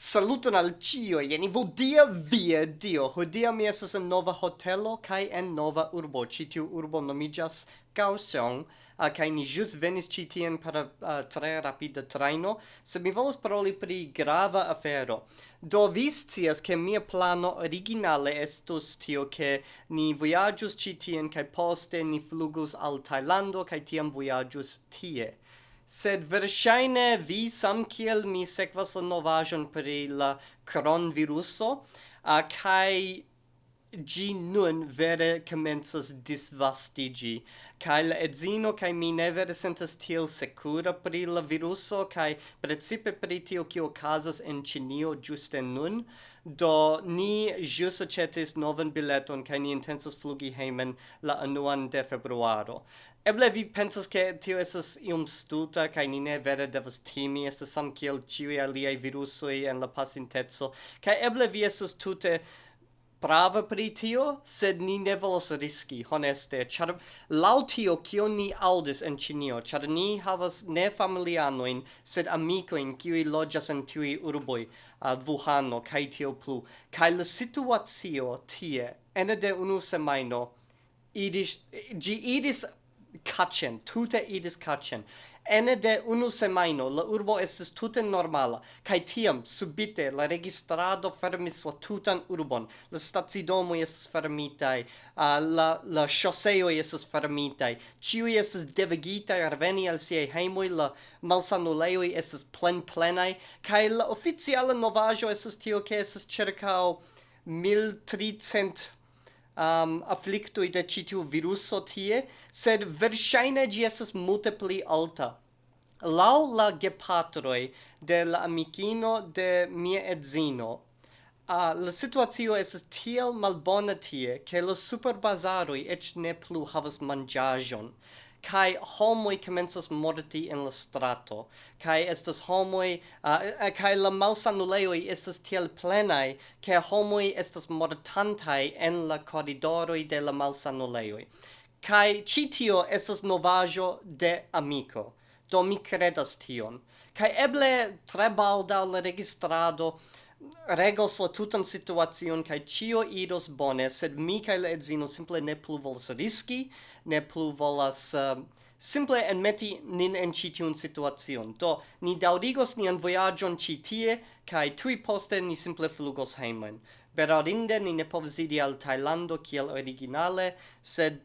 Saluton al cio, jeni vodia via dio. Hodia mi esas en nova hotelo kai en nova urbo. Ĉi tiu urbo nomijas Kaohsiung, uh, kai ni jus venis ĉi tien per uh, tre rapida traino, se mi volas paroli pri grava afero. Do vi cias ke mia plano originale estus tio ke ni vojaĝus ĉi tien kaj poste ni flugus al Thailando kai tiam vojaĝus tie. Sed verŝajne vi samkiel mi sekvas la novaĵon pri la kronviruso, uh, kaj gi nun vere comences disvastigi, cae la edzino cae mi ne vere sentas tiel secura pri la viruso, kai precipe pri tio cio casas in Cinio giuste nun, do ni jus acetis novan bileton, cae ni intensas flugi heimen la anuan de februaro. Eble vi pensas che tio esas ium stuta, cae ni ne vere devas timi, estas sam kiel ciui aliai virusoi en la pasintezo kai eble vi esas tute prava pri tio, sed ni ne volas riski, honeste, char lau tio kio ni audis en Cinio, char ni havas ne familianoin, sed amicoin kiui loĝas en tiui urboi, uh, Wuhano, kai tio plu, kai la situatio tie, ene de unu semaino, idis, gi idis kachen tute idis kachen Ene de unu semaino la urbo estis tute normala, kaj tiam subite la registrado fermis la tutan urbon. La stacidomo estis fermitaj, uh, la la ŝoseoj estis fermitai Ĉiuj estis devigitaj reveni al siaj hejmoj, la malsanulejoj plen plenplenaj kaj la oficiala novaĵo estis tio ke estis ĉirkaŭ 1300 um, afflictoi de citiu viruso tie, sed versaine gi esas multe pli alta. Lau la gepatroi de la amicino de mia edzino, uh, la situatio esas tiel malbona tie, che lo superbazaroi ec ne plu havas mangiajon kai homoi commences morti in la strato kai estas homoi uh, kai la malsanuleoi estas tiel plenai ke homoi estas mortantai en la corridoroi de la malsanuleoi kai citio estas novajo de amico do mi credas tion. Kai eble tre baldaŭ la registrado regos la tutan situacion kaj ĉio iros bone, sed mi kaj la edzino simple ne plu volas riski, ne plu volas uh, simple enmeti nin en ĉi tiun situacion. Do ni daŭrigos nian vojaĝon ĉi tie kaj tuj poste ni simple flugos hejmen. Berarinde ni ne povas iri al Tajlando kiel originale, sed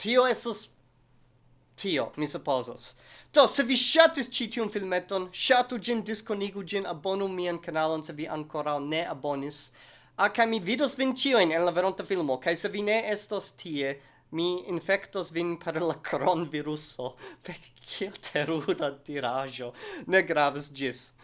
tio estas tio, mi supposas. Do, se vi shatis ci tiun filmeton, shatu gin, disconigu gin, abonu mian kanalon se vi ancora ne abonis. Ah, A, ca mi vidos vin cioin en la veronta filmo, ca se vi ne estos tie, mi infectos vin per la coronaviruso. Fek, kiel teruda tirajo. Ne gravis gis.